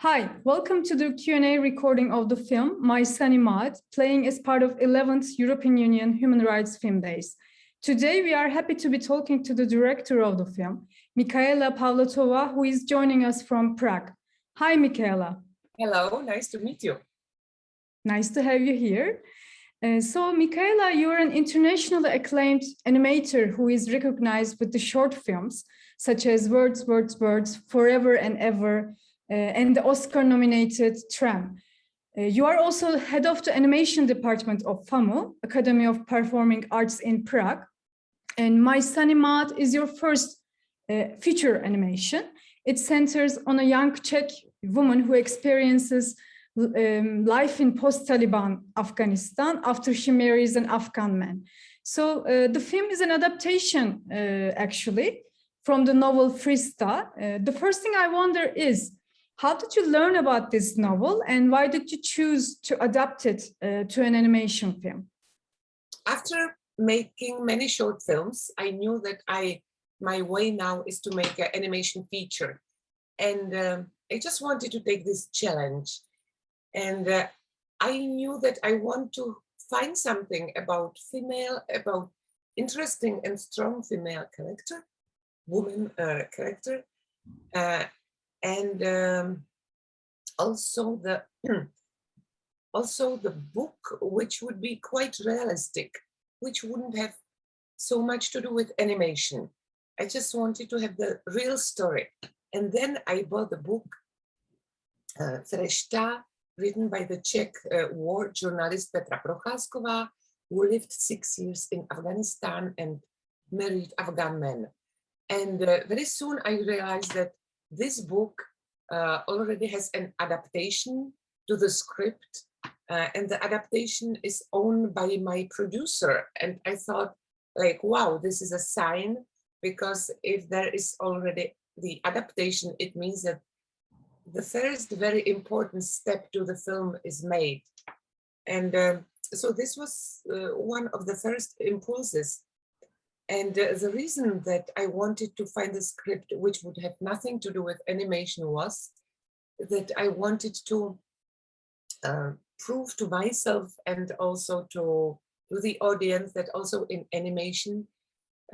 Hi, welcome to the Q&A recording of the film My Sunny Maad, playing as part of 11th European Union Human Rights Film Days. Today, we are happy to be talking to the director of the film, Michaela Pavlatova, who is joining us from Prague. Hi, Michaela. Hello, nice to meet you. Nice to have you here. Uh, so, Michaela, you're an internationally acclaimed animator who is recognized with the short films, such as Words, Words, Words, Forever and Ever, and the Oscar-nominated Tram. Uh, you are also head of the animation department of FAMU, Academy of Performing Arts in Prague. And My Maad is your first uh, feature animation. It centers on a young Czech woman who experiences um, life in post-Taliban Afghanistan after she marries an Afghan man. So uh, the film is an adaptation, uh, actually, from the novel Frista. Uh, the first thing I wonder is, how did you learn about this novel and why did you choose to adapt it uh, to an animation film? After making many short films, I knew that I my way now is to make an animation feature. And um, I just wanted to take this challenge. And uh, I knew that I want to find something about female, about interesting and strong female character, woman uh, character, uh, and um, also the also the book which would be quite realistic which wouldn't have so much to do with animation. I just wanted to have the real story. And then i bought the book uh, Frešta, written by the czech uh, war journalist petra procházková who lived six years in afghanistan and married afghan men. And uh, very soon i realized that this book uh, already has an adaptation to the script uh, and the adaptation is owned by my producer. And I thought like, wow, this is a sign because if there is already the adaptation, it means that the first very important step to the film is made. And uh, so this was uh, one of the first impulses and uh, the reason that I wanted to find a script which would have nothing to do with animation was that I wanted to uh, prove to myself and also to, to the audience that also in animation,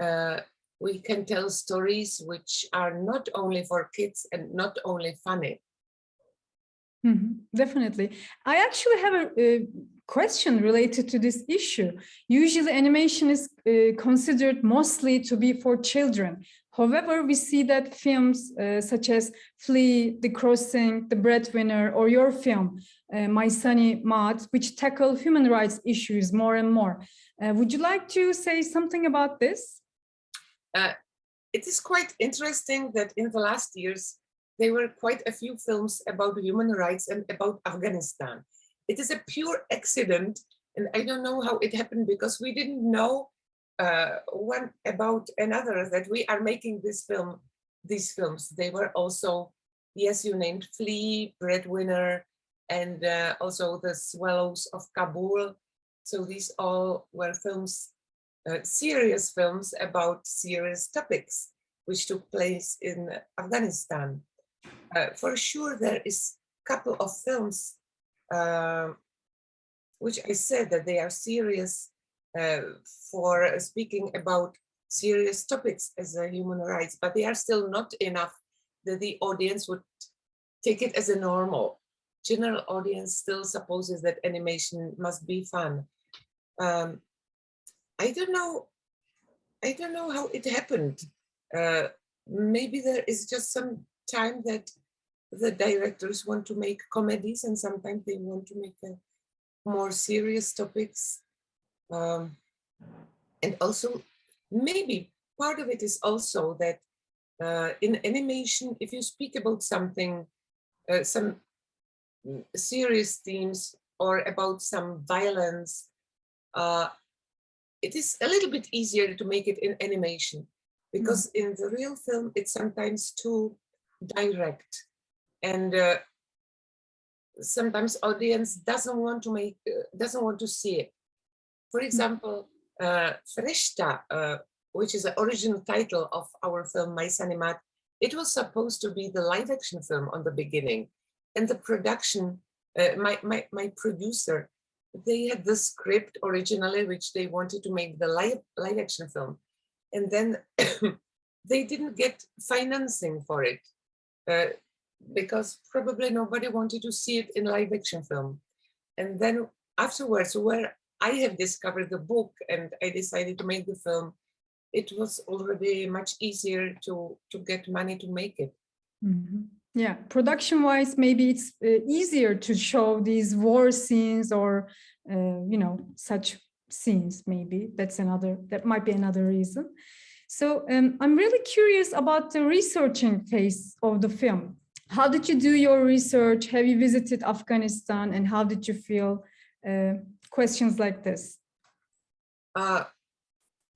uh, we can tell stories which are not only for kids and not only funny. Mm -hmm, definitely. I actually have a, a question related to this issue. Usually animation is uh, considered mostly to be for children. However, we see that films uh, such as Flee, The Crossing, The Breadwinner, or your film, uh, My Sunny Maad, which tackle human rights issues more and more. Uh, would you like to say something about this? Uh, it is quite interesting that in the last years, there were quite a few films about human rights and about Afghanistan. It is a pure accident. And I don't know how it happened because we didn't know uh, one about another that we are making this film, these films. They were also, yes, you named Flee, Breadwinner, and uh, also The Swallows of Kabul. So these all were films, uh, serious films about serious topics, which took place in Afghanistan. Uh, for sure, there is a couple of films uh, which I said that they are serious uh, for speaking about serious topics as a human rights, but they are still not enough that the audience would take it as a normal. General audience still supposes that animation must be fun. Um, I don't know. I don't know how it happened. Uh, maybe there is just some time that the directors want to make comedies and sometimes they want to make a more serious topics. Um, and also maybe part of it is also that uh, in animation, if you speak about something, uh, some serious themes or about some violence, uh, it is a little bit easier to make it in animation because mm. in the real film, it's sometimes too direct and uh, sometimes audience doesn't want to make uh, doesn't want to see it for hmm. example uh, Frešta, uh, which is the original title of our film My Maad, it was supposed to be the live action film on the beginning and the production, uh, my, my, my producer, they had the script originally, which they wanted to make the live, live action film. And then they didn't get financing for it uh, because probably nobody wanted to see it in live action film. And then afterwards, where I have discovered the book and I decided to make the film, it was already much easier to, to get money to make it. Mm -hmm. Yeah, production wise, maybe it's uh, easier to show these war scenes or, uh, you know, such scenes, maybe that's another, that might be another reason. So um, I'm really curious about the researching phase of the film. How did you do your research? Have you visited Afghanistan and how did you feel? Uh, questions like this. Uh,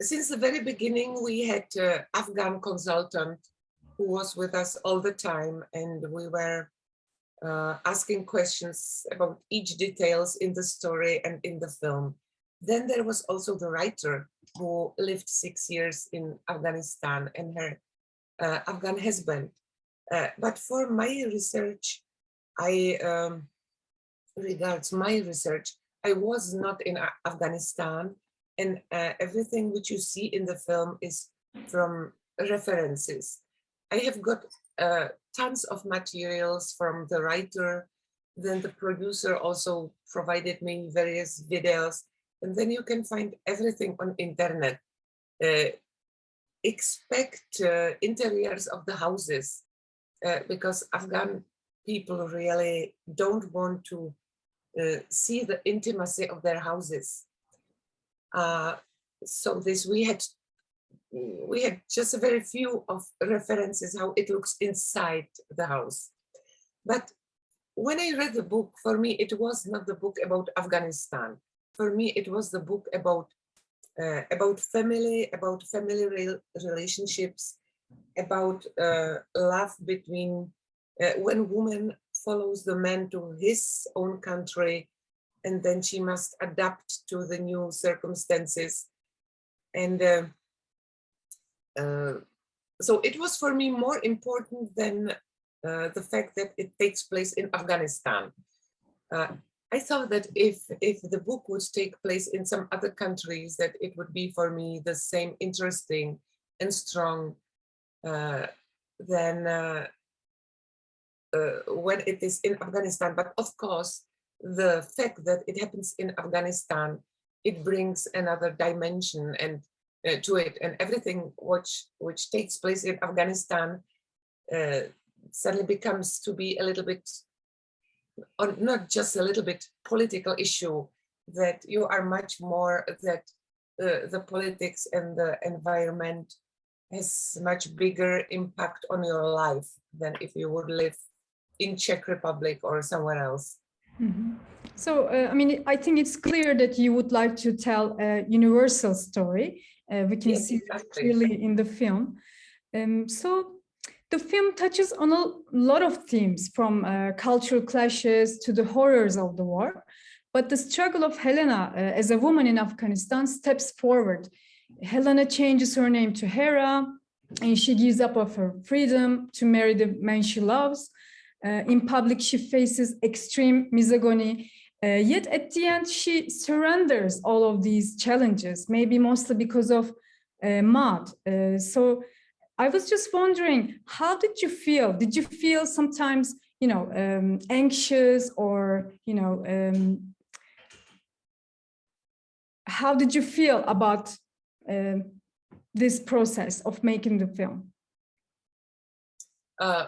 since the very beginning, we had uh, Afghan consultant who was with us all the time and we were uh, asking questions about each details in the story and in the film. Then there was also the writer who lived six years in Afghanistan and her uh, Afghan husband. Uh, but for my research, I um, regards my research, I was not in Afghanistan and uh, everything which you see in the film is from references. I have got uh, tons of materials from the writer, then the producer also provided me various videos, and then you can find everything on internet. Uh, expect uh, interiors of the houses, uh, because Afghan people really don't want to uh, see the intimacy of their houses. Uh, so this we had we had just a very few of references how it looks inside the house. But when I read the book, for me, it was not the book about Afghanistan. For me, it was the book about uh, about family, about family re relationships, about uh, love between uh, when woman follows the man to his own country, and then she must adapt to the new circumstances. And uh, so it was for me more important than uh, the fact that it takes place in Afghanistan. Uh, I thought that if, if the book would take place in some other countries, that it would be for me the same interesting and strong than uh, uh, when it is in Afghanistan. But of course, the fact that it happens in Afghanistan, it brings another dimension and uh, to it and everything which which takes place in Afghanistan uh, suddenly becomes to be a little bit or not just a little bit political issue that you are much more that uh, the politics and the environment has much bigger impact on your life than if you would live in Czech Republic or somewhere else. Mm -hmm. So, uh, I mean, I think it's clear that you would like to tell a universal story uh, we can yes, see exactly. clearly in the film. Um, so the film touches on a lot of themes from uh, cultural clashes to the horrors of the war. But the struggle of Helena uh, as a woman in Afghanistan steps forward. Helena changes her name to Hera and she gives up of her freedom to marry the man she loves. Uh, in public, she faces extreme misogyny uh, yet at the end, she surrenders all of these challenges, maybe mostly because of uh, Maad. Uh, so I was just wondering, how did you feel? Did you feel sometimes, you know, um, anxious or, you know, um, how did you feel about uh, this process of making the film? Uh,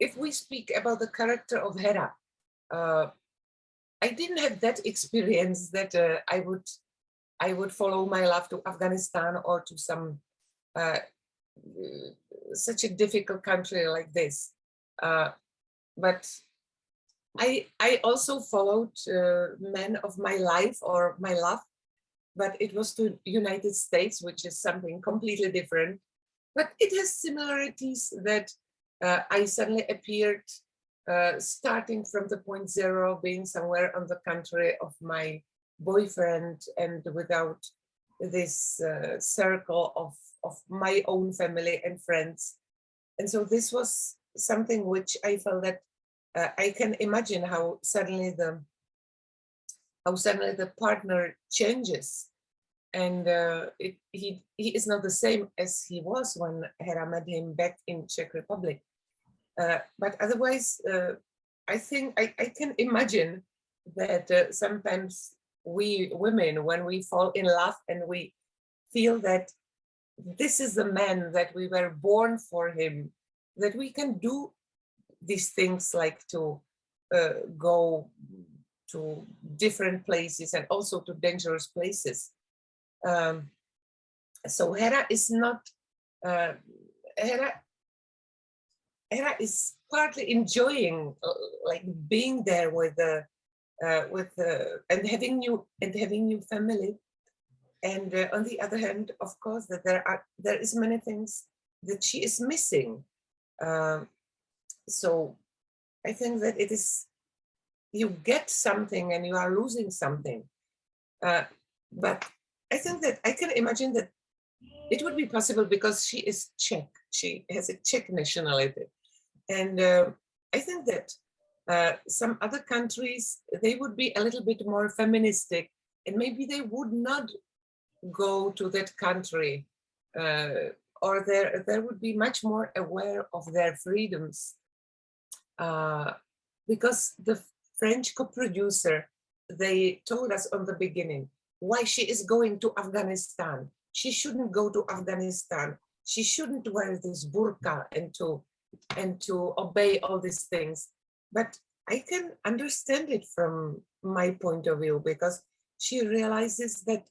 if we speak about the character of Hera, uh, I didn't have that experience that uh, I would I would follow my love to Afghanistan or to some uh, such a difficult country like this. Uh, but I I also followed men of my life or my love, but it was to United States, which is something completely different. But it has similarities that uh, I suddenly appeared uh, starting from the point zero, being somewhere on the country of my boyfriend and without this uh, circle of, of my own family and friends. And so this was something which I felt that uh, I can imagine how suddenly the how suddenly the partner changes and uh, it, he he is not the same as he was when Hera met him back in Czech Republic. Uh, but otherwise, uh, I think I, I can imagine that uh, sometimes we women, when we fall in love and we feel that this is the man that we were born for him, that we can do these things like to uh, go to different places and also to dangerous places. Um, so Hera is not, uh, Hera, Hera is partly enjoying uh, like being there with the, uh, with the, and having new, and having new family. And uh, on the other hand, of course, that there are, there is many things that she is missing. Um, so I think that it is, you get something and you are losing something. Uh, but I think that I can imagine that it would be possible because she is Czech. She has a Czech nationality. And uh, I think that uh, some other countries, they would be a little bit more feministic and maybe they would not go to that country uh, or there, there would be much more aware of their freedoms uh, because the French co-producer, they told us on the beginning why she is going to Afghanistan. She shouldn't go to Afghanistan. She shouldn't wear this burqa and to, and to obey all these things. But I can understand it from my point of view because she realizes that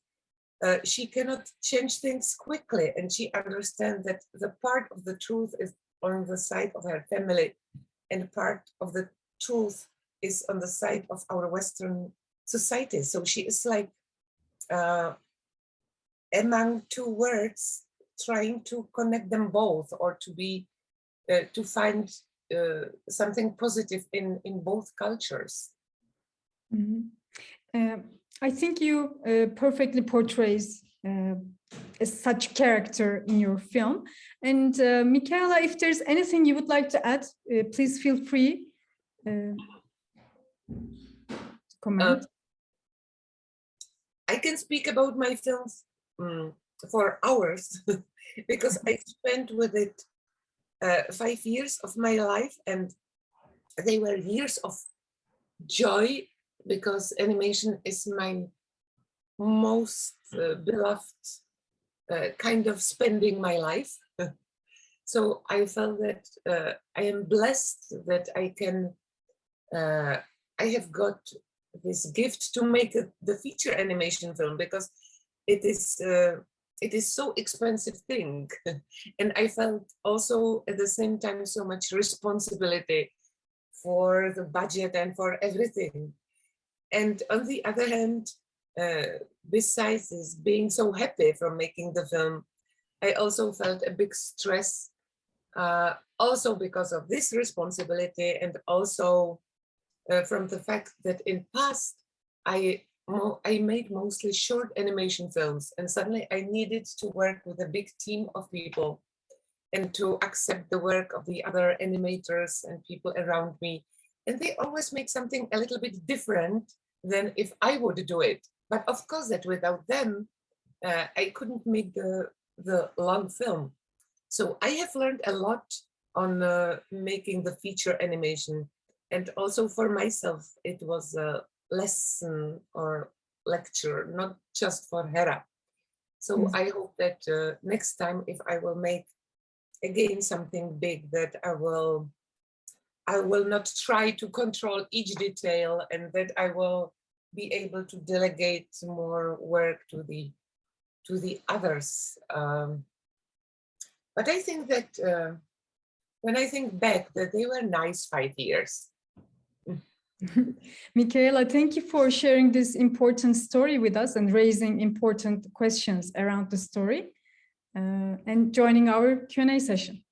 uh, she cannot change things quickly and she understands that the part of the truth is on the side of her family and part of the truth is on the side of our Western society. So she is like uh, among two words, trying to connect them both or to be, uh, to find uh, something positive in, in both cultures. Mm -hmm. I think you uh, perfectly portrays uh, such character in your film. And uh, Michaela, if there's anything you would like to add, uh, please feel free uh, comment. Uh, I can speak about my films um, for hours because I spent with it uh, five years of my life and they were years of joy because animation is my most uh, beloved uh, kind of spending my life. so I felt that uh, I am blessed that I can, uh, I have got this gift to make a, the feature animation film because it is uh, it is so expensive thing. And I felt also at the same time so much responsibility for the budget and for everything. And on the other hand uh, besides this being so happy from making the film, I also felt a big stress, uh, also because of this responsibility and also uh, from the fact that in past I I made mostly short animation films and suddenly I needed to work with a big team of people and to accept the work of the other animators and people around me. And they always make something a little bit different than if I would do it. But of course that without them, uh, I couldn't make the, the long film. So I have learned a lot on uh, making the feature animation. And also for myself, it was a lesson or lecture, not just for Hera. So mm. I hope that uh, next time, if I will make again something big, that I will I will not try to control each detail and that I will be able to delegate more work to the to the others. Um, but I think that uh, when I think back that they were nice five years. Michaela, thank you for sharing this important story with us and raising important questions around the story uh, and joining our Q&A session.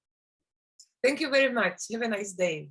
Thank you very much. Have a nice day.